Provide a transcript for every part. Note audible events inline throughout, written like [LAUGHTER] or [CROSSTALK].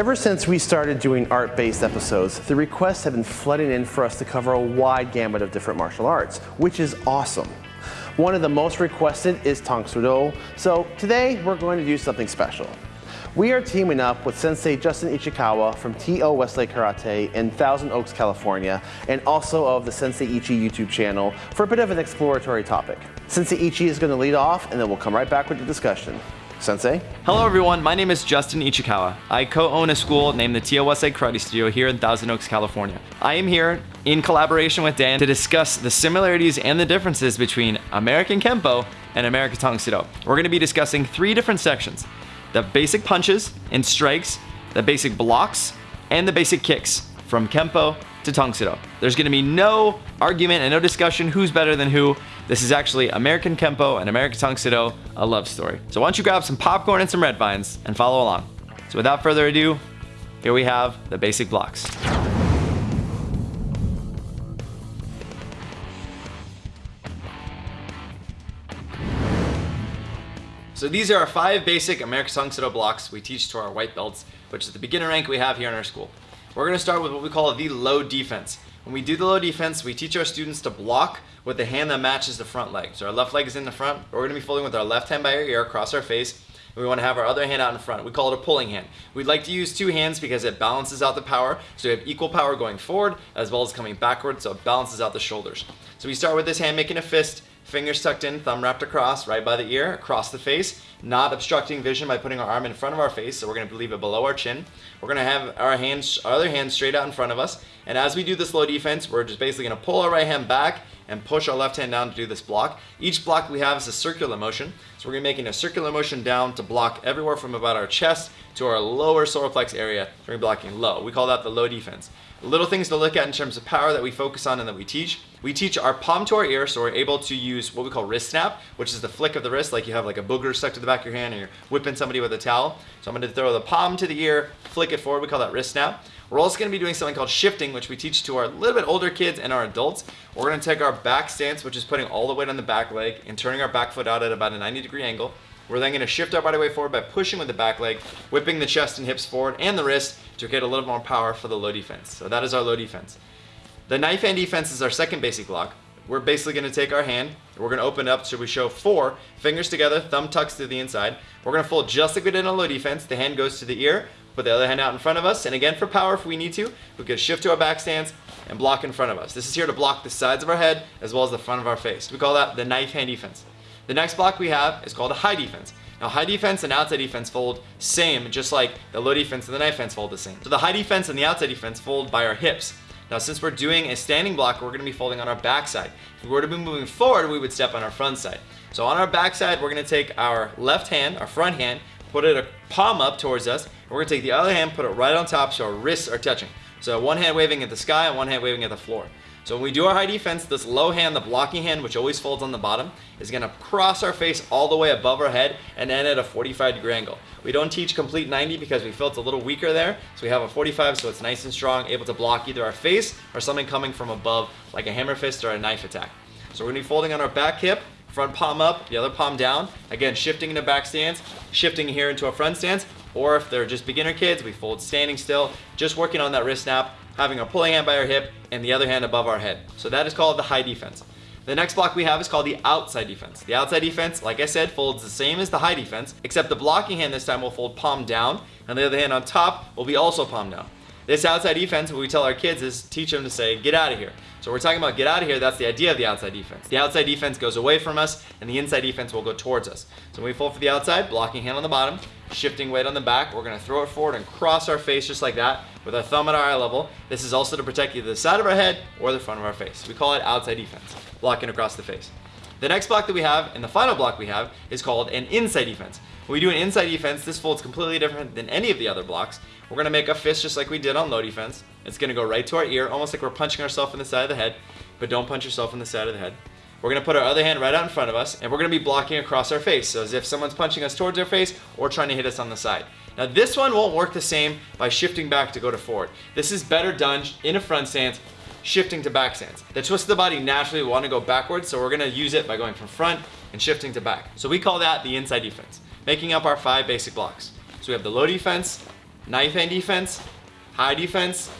Ever since we started doing art-based episodes, the requests have been flooding in for us to cover a wide gamut of different martial arts, which is awesome. One of the most requested is Tang Soo Do, so today we're going to do something special. We are teaming up with Sensei Justin Ichikawa from TO Westlake Karate in Thousand Oaks, California, and also of the Sensei Ichi YouTube channel for a bit of an exploratory topic. Sensei Ichi is going to lead off, and then we'll come right back with the discussion. Sensei? Hello everyone, my name is Justin Ichikawa. I co-own a school named the TO Westlake Karate Studio here in Thousand Oaks, California. I am here in collaboration with Dan to discuss the similarities and the differences between American Kempo and American Tang Soo Do. We're going to be discussing three different sections. The basic punches and strikes, the basic blocks, and the basic kicks from Kempo to Tang Soo Do. There's gonna be no argument and no discussion who's better than who. This is actually American Kempo and American Tang a love story. So why don't you grab some popcorn and some red vines and follow along. So without further ado, here we have the basic blocks. So these are our five basic American Tang blocks we teach to our white belts, which is the beginner rank we have here in our school. We're gonna start with what we call the low defense. When we do the low defense, we teach our students to block with the hand that matches the front leg. So our left leg is in the front. We're gonna be folding with our left hand by our ear across our face. And we wanna have our other hand out in front. We call it a pulling hand. We'd like to use two hands because it balances out the power. So we have equal power going forward as well as coming backward. So it balances out the shoulders. So we start with this hand making a fist fingers tucked in, thumb wrapped across, right by the ear, across the face, not obstructing vision by putting our arm in front of our face, so we're gonna leave it below our chin. We're gonna have our hands, our other hand straight out in front of us, and as we do this low defense, we're just basically gonna pull our right hand back and push our left hand down to do this block. Each block we have is a circular motion, so we're gonna be making a circular motion down to block everywhere from about our chest to our lower solar plex area, so we're blocking low. We call that the low defense. Little things to look at in terms of power that we focus on and that we teach. We teach our palm to our ear, so we're able to use what we call wrist snap, which is the flick of the wrist, like you have like a booger stuck to the back of your hand and you're whipping somebody with a towel. So I'm gonna throw the palm to the ear, flick it forward, we call that wrist snap. We're also gonna be doing something called shifting, which we teach to our little bit older kids and our adults. We're gonna take our back stance, which is putting all the weight on the back leg and turning our back foot out at about a 90 degree angle. We're then going to shift our body weight forward by pushing with the back leg, whipping the chest and hips forward and the wrist to get a little more power for the low defense. So that is our low defense. The knife hand defense is our second basic block. We're basically going to take our hand, we're going to open up so we show four fingers together, thumb tucks to the inside. We're going to fold just like we did in a low defense. The hand goes to the ear, put the other hand out in front of us, and again for power if we need to, we can shift to our back stance and block in front of us. This is here to block the sides of our head as well as the front of our face. We call that the knife hand defense. The next block we have is called a high defense. Now high defense and outside defense fold same, just like the low defense and the knife fence fold the same. So the high defense and the outside defense fold by our hips. Now since we're doing a standing block, we're going to be folding on our backside. If we were to be moving forward, we would step on our front side. So on our backside, we're going to take our left hand, our front hand, put it a palm up towards us. And we're going to take the other hand, put it right on top so our wrists are touching. So one hand waving at the sky and one hand waving at the floor. So when we do our high defense, this low hand, the blocking hand, which always folds on the bottom, is going to cross our face all the way above our head and end at a 45 degree angle. We don't teach complete 90 because we feel it's a little weaker there. So we have a 45 so it's nice and strong, able to block either our face or something coming from above like a hammer fist or a knife attack. So we're going to be folding on our back hip, front palm up, the other palm down. Again, shifting into back stance, shifting here into a front stance. Or if they're just beginner kids, we fold standing still, just working on that wrist snap having our pulling hand by our hip and the other hand above our head. So that is called the high defense. The next block we have is called the outside defense. The outside defense, like I said, folds the same as the high defense, except the blocking hand this time will fold palm down, and the other hand on top will be also palm down. This outside defense, what we tell our kids is teach them to say, get out of here. So we're talking about get out of here, that's the idea of the outside defense. The outside defense goes away from us, and the inside defense will go towards us. So when we fold for the outside, blocking hand on the bottom, shifting weight on the back, we're gonna throw it forward and cross our face just like that with our thumb at our eye level. This is also to protect either the side of our head or the front of our face. We call it outside defense, blocking across the face. The next block that we have, and the final block we have, is called an inside defense. When we do an inside defense, this folds completely different than any of the other blocks. We're gonna make a fist just like we did on low defense. It's gonna go right to our ear, almost like we're punching ourselves in the side of the head, but don't punch yourself in the side of the head. We're gonna put our other hand right out in front of us, and we're gonna be blocking across our face, so as if someone's punching us towards our face or trying to hit us on the side. Now this one won't work the same by shifting back to go to forward. This is better done in a front stance, shifting to back stance. The twist of the body naturally want to go backwards, so we're gonna use it by going from front and shifting to back. So we call that the inside defense making up our five basic blocks. So we have the low defense, knife hand defense, high defense,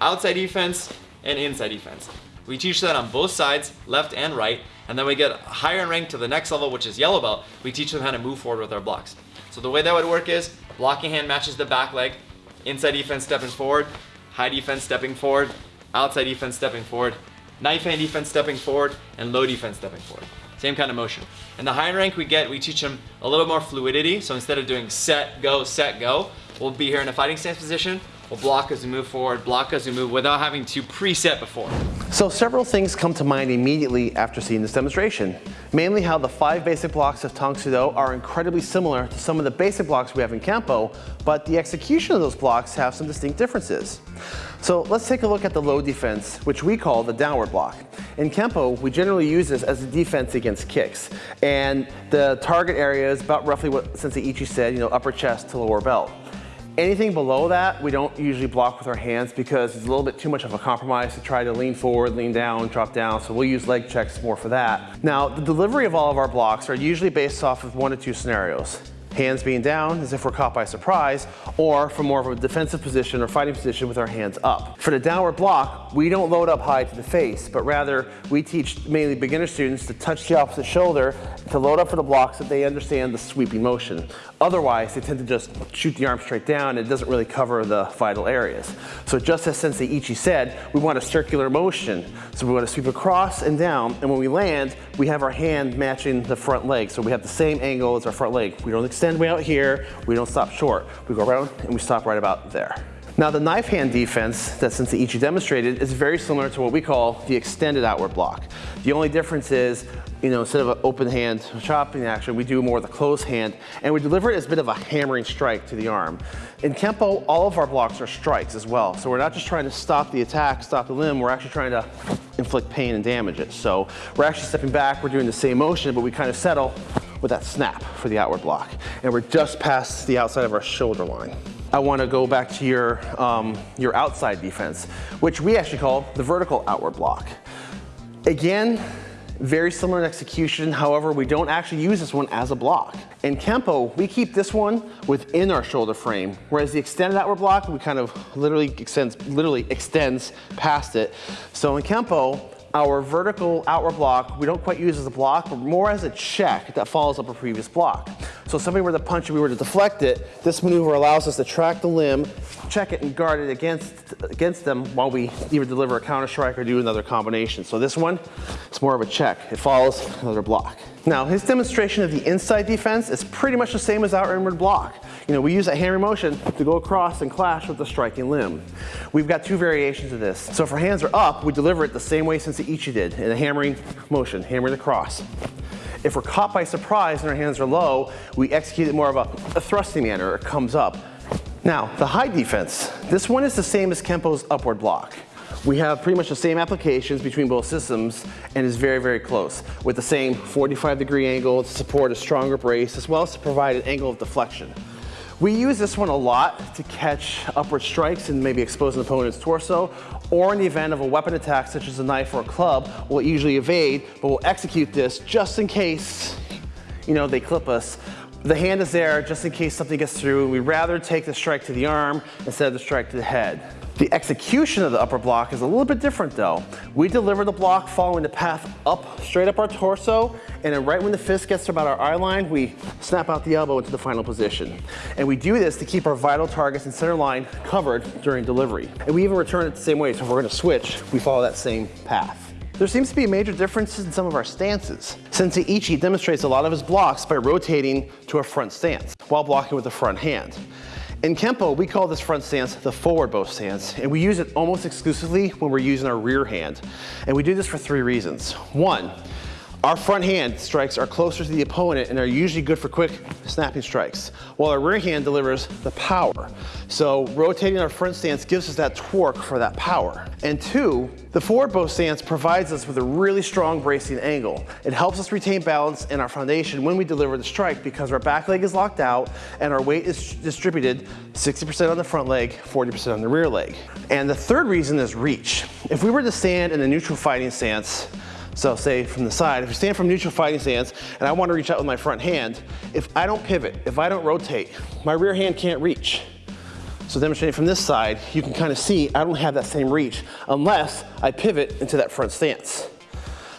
outside defense, and inside defense. We teach that on both sides, left and right, and then we get higher in rank to the next level, which is yellow belt. We teach them how to move forward with our blocks. So the way that would work is blocking hand matches the back leg, inside defense stepping forward, high defense stepping forward, outside defense stepping forward, knife hand defense stepping forward, and low defense stepping forward. Same kind of motion. And the higher rank we get, we teach them a little more fluidity. So instead of doing set, go, set, go, we'll be here in a fighting stance position. We'll block as we move forward, block as we move without having to preset before. So several things come to mind immediately after seeing this demonstration. Mainly how the five basic blocks of Tang Do are incredibly similar to some of the basic blocks we have in Kempo, but the execution of those blocks have some distinct differences. So let's take a look at the low defense, which we call the downward block. In Kempo, we generally use this as a defense against kicks. And the target area is about roughly what Sensei Ichi said, you know, upper chest to lower belt. Anything below that, we don't usually block with our hands because it's a little bit too much of a compromise to try to lean forward, lean down, drop down. So we'll use leg checks more for that. Now, the delivery of all of our blocks are usually based off of one or two scenarios hands being down as if we're caught by surprise, or from more of a defensive position or fighting position with our hands up. For the downward block, we don't load up high to the face, but rather we teach mainly beginner students to touch the opposite shoulder to load up for the blocks that they understand the sweeping motion. Otherwise, they tend to just shoot the arm straight down and it doesn't really cover the vital areas. So just as Sensei Ichi said, we want a circular motion. So we want to sweep across and down, and when we land, we have our hand matching the front leg. So we have the same angle as our front leg. We don't extend extend way out here, we don't stop short. We go around and we stop right about there. Now the knife hand defense that Sensei Ichi demonstrated is very similar to what we call the extended outward block. The only difference is, you know, instead of an open hand chopping action, we do more of the closed hand and we deliver it as a bit of a hammering strike to the arm. In Kempo, all of our blocks are strikes as well. So we're not just trying to stop the attack, stop the limb, we're actually trying to inflict pain and damage it. So we're actually stepping back, we're doing the same motion, but we kind of settle with that snap for the outward block. And we're just past the outside of our shoulder line. I want to go back to your, um, your outside defense, which we actually call the vertical outward block. Again, very similar in execution, however, we don't actually use this one as a block. In Kempo, we keep this one within our shoulder frame, whereas the extended outward block, we kind of literally extends, literally extends past it. So in Kempo, our vertical outward block, we don't quite use as a block, but more as a check that follows up a previous block. So if somebody were to punch and we were to deflect it, this maneuver allows us to track the limb, check it and guard it against, against them while we either deliver a counter strike or do another combination. So this one, it's more of a check. It follows another block. Now his demonstration of the inside defense is pretty much the same as our inward block. You know, we use that hammer motion to go across and clash with the striking limb. We've got two variations of this. So if our hands are up, we deliver it the same way Sensei Ichi did, in a hammering motion, hammering across. If we're caught by surprise and our hands are low, we execute it more of a, a thrusting manner, it comes up. Now, the high defense, this one is the same as Kempo's upward block. We have pretty much the same applications between both systems and is very, very close with the same 45 degree angle to support a stronger brace as well as to provide an angle of deflection. We use this one a lot to catch upward strikes and maybe expose an opponent's torso, or in the event of a weapon attack such as a knife or a club, we'll usually evade, but we'll execute this just in case, you know, they clip us. The hand is there just in case something gets through. We'd rather take the strike to the arm instead of the strike to the head. The execution of the upper block is a little bit different though. We deliver the block following the path up, straight up our torso, and then right when the fist gets to about our eye line, we snap out the elbow into the final position. And we do this to keep our vital targets and center line covered during delivery. And we even return it the same way, so if we're gonna switch, we follow that same path. There seems to be a major differences in some of our stances. Sensei Ichi demonstrates a lot of his blocks by rotating to a front stance while blocking with the front hand. In Kempo, we call this front stance the forward bow stance, and we use it almost exclusively when we're using our rear hand. And we do this for three reasons. One, our front hand strikes are closer to the opponent and are usually good for quick snapping strikes, while our rear hand delivers the power. So rotating our front stance gives us that torque for that power. And two, the forward bow stance provides us with a really strong bracing angle. It helps us retain balance in our foundation when we deliver the strike because our back leg is locked out and our weight is distributed 60% on the front leg, 40% on the rear leg. And the third reason is reach. If we were to stand in a neutral fighting stance, so say from the side, if you stand from neutral fighting stance and I want to reach out with my front hand, if I don't pivot, if I don't rotate, my rear hand can't reach. So demonstrating from this side, you can kind of see I don't have that same reach unless I pivot into that front stance.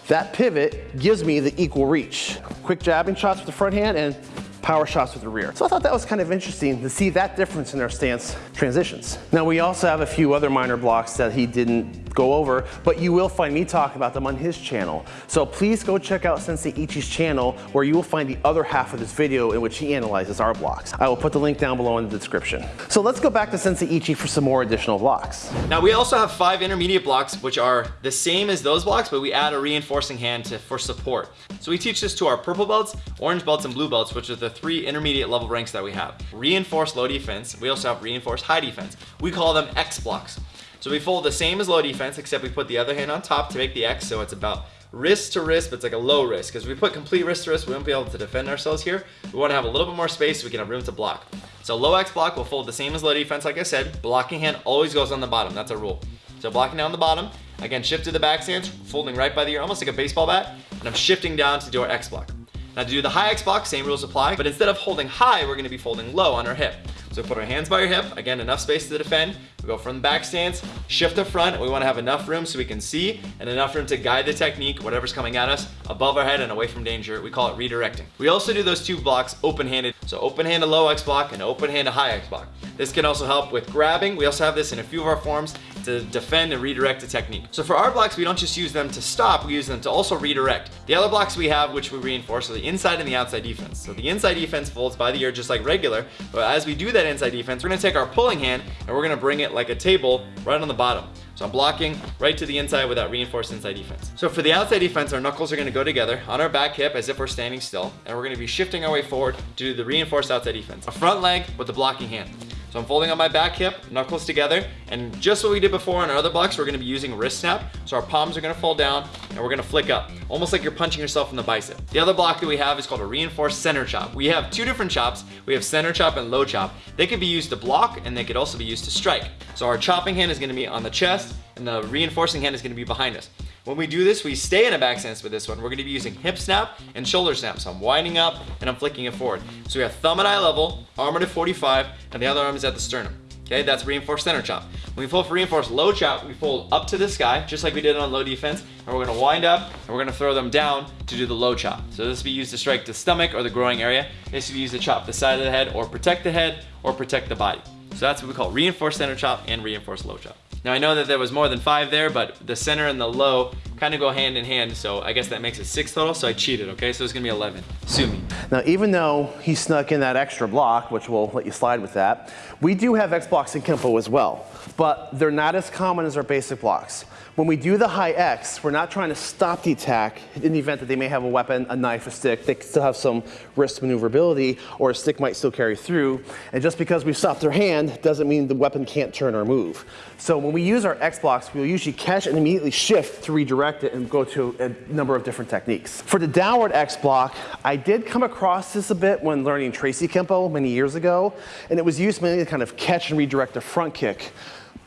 That pivot gives me the equal reach. Quick jabbing shots with the front hand and power shots with the rear. So I thought that was kind of interesting to see that difference in their stance transitions. Now we also have a few other minor blocks that he didn't go over, but you will find me talk about them on his channel. So please go check out Sensei Ichi's channel where you will find the other half of this video in which he analyzes our blocks. I will put the link down below in the description. So let's go back to Sensei Ichi for some more additional blocks. Now we also have five intermediate blocks which are the same as those blocks, but we add a reinforcing hand to, for support. So we teach this to our purple belts, orange belts, and blue belts, which are the three intermediate level ranks that we have. Reinforced low defense, we also have reinforced high defense. We call them X blocks. So we fold the same as low defense, except we put the other hand on top to make the X, so it's about wrist to wrist, but it's like a low wrist. Because we put complete wrist to wrist, we won't be able to defend ourselves here. We want to have a little bit more space so we can have room to block. So low X block will fold the same as low defense, like I said. Blocking hand always goes on the bottom. That's a rule. So blocking down the bottom, again, shift to the back stance, folding right by the ear, almost like a baseball bat, and I'm shifting down to do our X block. Now to do the high X block, same rules apply, but instead of holding high, we're gonna be folding low on our hip. So put our hands by your hip, again, enough space to defend. We go from the back stance, shift to front. We wanna have enough room so we can see and enough room to guide the technique, whatever's coming at us, above our head and away from danger. We call it redirecting. We also do those two blocks open-handed. So open-handed low X block and open-handed high X block. This can also help with grabbing. We also have this in a few of our forms to defend and redirect the technique. So for our blocks, we don't just use them to stop, we use them to also redirect. The other blocks we have, which we reinforce, are the inside and the outside defense. So the inside defense folds by the ear just like regular, but as we do that inside defense, we're gonna take our pulling hand and we're gonna bring it like a table right on the bottom. So I'm blocking right to the inside with that reinforced inside defense. So for the outside defense, our knuckles are gonna go together on our back hip as if we're standing still, and we're gonna be shifting our way forward to do the reinforced outside defense. A front leg with the blocking hand. So I'm folding on my back hip, knuckles together, and just what we did before on our other blocks, we're gonna be using wrist snap. So our palms are gonna fold down, and we're gonna flick up, almost like you're punching yourself in the bicep. The other block that we have is called a reinforced center chop. We have two different chops. We have center chop and low chop. They could be used to block, and they could also be used to strike. So our chopping hand is gonna be on the chest, and the reinforcing hand is gonna be behind us. When we do this, we stay in a back stance with this one. We're gonna be using hip snap and shoulder snap. So I'm winding up and I'm flicking it forward. So we have thumb at eye level, arm at a 45, and the other arm is at the sternum. Okay, that's reinforced center chop. When we fold for reinforced low chop, we fold up to the sky, just like we did on low defense, and we're gonna wind up, and we're gonna throw them down to do the low chop. So this will be used to strike the stomach or the growing area. This will be used to chop the side of the head, or protect the head, or protect the body. So that's what we call reinforced center chop and reinforced low chop. Now I know that there was more than five there, but the center and the low kind of go hand in hand, so I guess that makes it six total, so I cheated, okay? So it's gonna be 11. Sue me. Now, even though he snuck in that extra block, which we'll let you slide with that, we do have X blocks in Kempo as well, but they're not as common as our basic blocks. When we do the high X, we're not trying to stop the attack in the event that they may have a weapon, a knife, a stick. They still have some wrist maneuverability, or a stick might still carry through. And just because we've stopped their hand doesn't mean the weapon can't turn or move. So when we use our X blocks, we'll usually catch and immediately shift to redirect it and go to a number of different techniques. For the downward X block, I did come across this a bit when learning Tracy Kempo many years ago, and it was used mainly to kind of catch and redirect a front kick.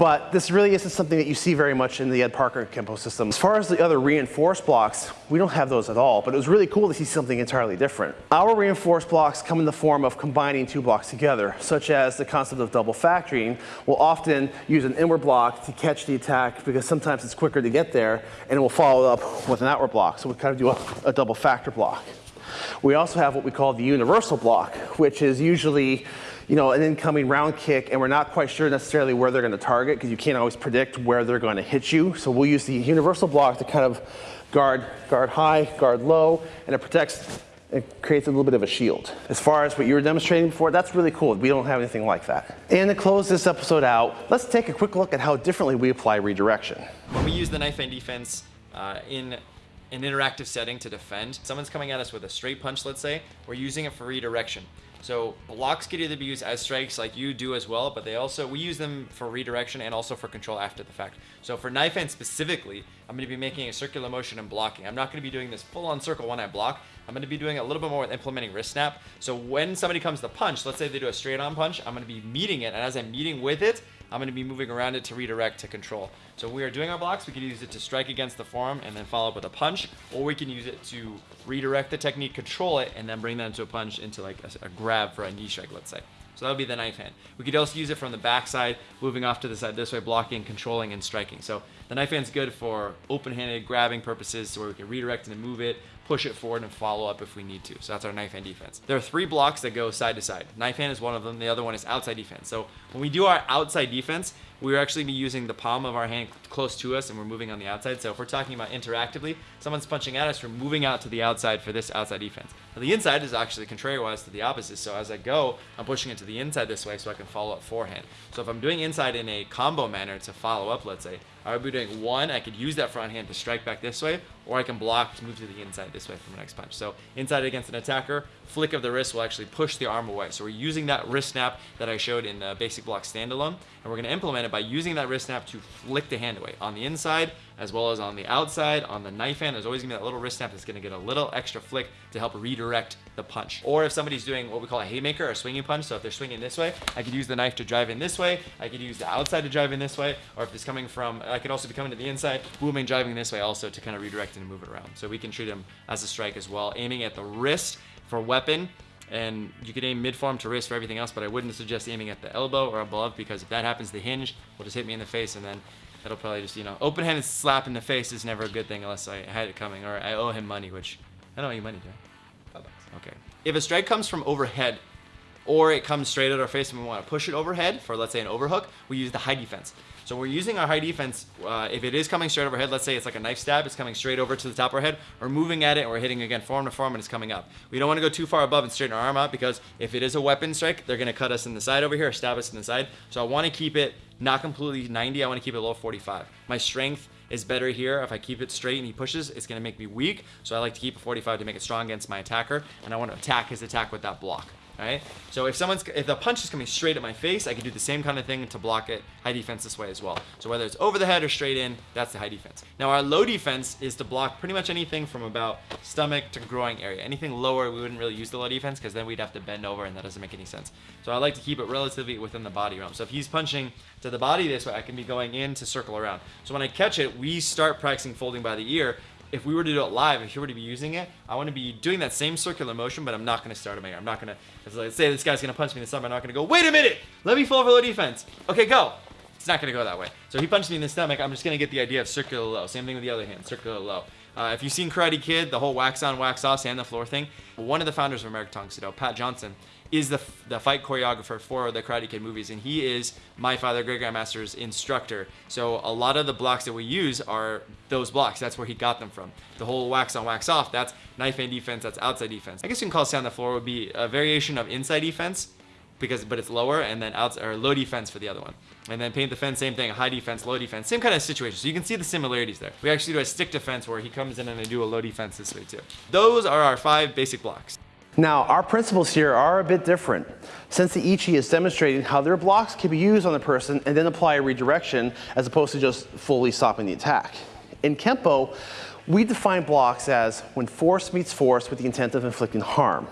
But this really isn't something that you see very much in the Ed Parker Kempo system. As far as the other reinforced blocks, we don't have those at all, but it was really cool to see something entirely different. Our reinforced blocks come in the form of combining two blocks together, such as the concept of double factoring. We'll often use an inward block to catch the attack because sometimes it's quicker to get there, and we'll follow up with an outward block. So we kind of do a, a double factor block. We also have what we call the universal block, which is usually you know, an incoming round kick and we're not quite sure necessarily where they're going to target because you can't always predict where they're going to hit you. So we'll use the universal block to kind of guard, guard high, guard low, and it protects it creates a little bit of a shield. As far as what you were demonstrating before, that's really cool. We don't have anything like that. And to close this episode out, let's take a quick look at how differently we apply redirection. When we use the knife hand defense uh, in an interactive setting to defend, someone's coming at us with a straight punch, let's say, we're using it for redirection. So blocks could either be used as strikes like you do as well, but they also, we use them for redirection and also for control after the fact. So for knife hand specifically, I'm gonna be making a circular motion and blocking. I'm not gonna be doing this full on circle when I block. I'm gonna be doing a little bit more with implementing wrist snap. So when somebody comes to punch, let's say they do a straight on punch, I'm gonna be meeting it, and as I'm meeting with it, I'm going to be moving around it to redirect to control. So we are doing our blocks, we can use it to strike against the forearm and then follow up with a punch, or we can use it to redirect the technique, control it, and then bring that into a punch into like a, a grab for a knee strike, let's say. So that would be the knife hand. We could also use it from the back side, moving off to the side this way, blocking, controlling, and striking. So the knife hand's good for open-handed grabbing purposes, so where we can redirect and move it, push it forward and follow up if we need to. So that's our knife hand defense. There are three blocks that go side to side. Knife hand is one of them. The other one is outside defense. So when we do our outside defense, we're actually be using the palm of our hand close to us and we're moving on the outside. So if we're talking about interactively, someone's punching at us, we're moving out to the outside for this outside defense. Now the inside is actually contrary-wise to the opposite. So as I go, I'm pushing it to the inside this way so I can follow up forehand. So if I'm doing inside in a combo manner to follow up, let's say, I would be doing one, I could use that front hand to strike back this way, or I can block to move to the inside this way for my next punch. So inside against an attacker, flick of the wrist will actually push the arm away. So we're using that wrist snap that I showed in the basic block standalone, and we're gonna implement it by using that wrist snap to flick the hand away on the inside, as well as on the outside, on the knife hand, there's always gonna be that little wrist snap that's gonna get a little extra flick to help redirect the punch. Or if somebody's doing what we call a haymaker a swinging punch, so if they're swinging this way, I could use the knife to drive in this way, I could use the outside to drive in this way, or if it's coming from, I could also be coming to the inside, booming, driving this way also to kind of redirect and move it around. So we can treat them as a strike as well, aiming at the wrist for weapon, and you could aim mid-form to wrist for everything else, but I wouldn't suggest aiming at the elbow or above because if that happens, the hinge will just hit me in the face and then that'll probably just, you know, open-handed slap in the face is never a good thing unless I had it coming or I owe him money, which I don't owe you money, do I? Five bucks. Okay. If a strike comes from overhead or it comes straight at our face and we want to push it overhead for, let's say, an overhook, we use the high defense. So we're using our high defense, uh, if it is coming straight overhead, let's say it's like a knife stab, it's coming straight over to the top of our head, we're moving at it and we're hitting again form to form and it's coming up. We don't want to go too far above and straighten our arm out because if it is a weapon strike, they're going to cut us in the side over here or stab us in the side. So I want to keep it not completely 90, I want to keep it low 45. My strength is better here. If I keep it straight and he pushes, it's going to make me weak. So I like to keep a 45 to make it strong against my attacker. And I want to attack his attack with that block right? So if someone's, if the punch is coming straight at my face, I can do the same kind of thing to block it high defense this way as well. So whether it's over the head or straight in, that's the high defense. Now our low defense is to block pretty much anything from about stomach to groin area. Anything lower, we wouldn't really use the low defense because then we'd have to bend over and that doesn't make any sense. So I like to keep it relatively within the body realm. So if he's punching to the body this way, I can be going in to circle around. So when I catch it, we start practicing folding by the ear if we were to do it live, if you were to be using it, I want to be doing that same circular motion, but I'm not going to start a mayor. I'm not going to, like, say this guy's going to punch me in the stomach. I'm not going to go, wait a minute, let me fall over low defense. Okay, go. It's not going to go that way. So he punched me in the stomach. I'm just going to get the idea of circular low. Same thing with the other hand, circular low. Uh, if you've seen Karate Kid, the whole wax on, wax off, sand the floor thing, one of the founders of American Tang Soo Do, Pat Johnson, is the, the fight choreographer for the Karate Kid movies, and he is my father, Great Grandmaster's instructor. So a lot of the blocks that we use are those blocks. That's where he got them from. The whole wax on, wax off, that's knife hand defense, that's outside defense. I guess you can call sand the floor would be a variation of inside defense, because but it's lower, and then outside or low defense for the other one. And then paint the fence, same thing, high defense, low defense, same kind of situation. So you can see the similarities there. We actually do a stick defense where he comes in and I do a low defense this way too. Those are our five basic blocks. Now, our principles here are a bit different. Sensei Ichi is demonstrating how their blocks can be used on the person and then apply a redirection as opposed to just fully stopping the attack. In Kempo, we define blocks as when force meets force with the intent of inflicting harm.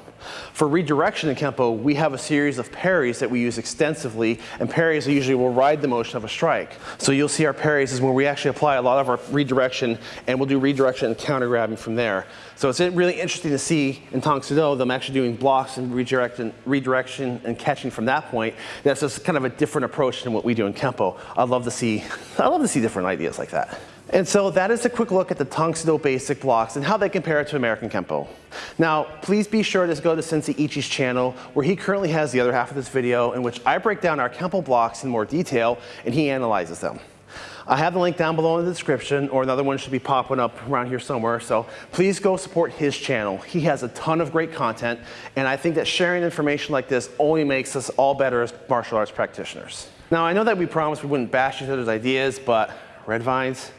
For redirection in Kempo, we have a series of parries that we use extensively, and parries usually will ride the motion of a strike. So you'll see our parries is where we actually apply a lot of our redirection, and we'll do redirection and counter grabbing from there. So it's really interesting to see in Tang Soo Do them actually doing blocks and redirection, redirection and catching from that point. That's just kind of a different approach than what we do in Kempo. I love to see, [LAUGHS] I love to see different ideas like that. And so that is a quick look at the Tang basic blocks and how they compare to American Kempo. Now, please be sure to go to Sensei Ichi's channel where he currently has the other half of this video in which I break down our Kempo blocks in more detail and he analyzes them. I have the link down below in the description or another one should be popping up around here somewhere. So please go support his channel. He has a ton of great content and I think that sharing information like this only makes us all better as martial arts practitioners. Now I know that we promised we wouldn't bash each other's ideas, but red vines,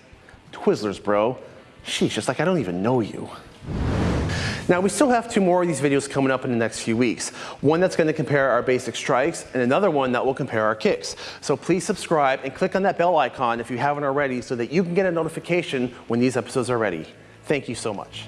Twizzlers, bro. Sheesh, just like I don't even know you. Now we still have two more of these videos coming up in the next few weeks. One that's gonna compare our basic strikes and another one that will compare our kicks. So please subscribe and click on that bell icon if you haven't already so that you can get a notification when these episodes are ready. Thank you so much.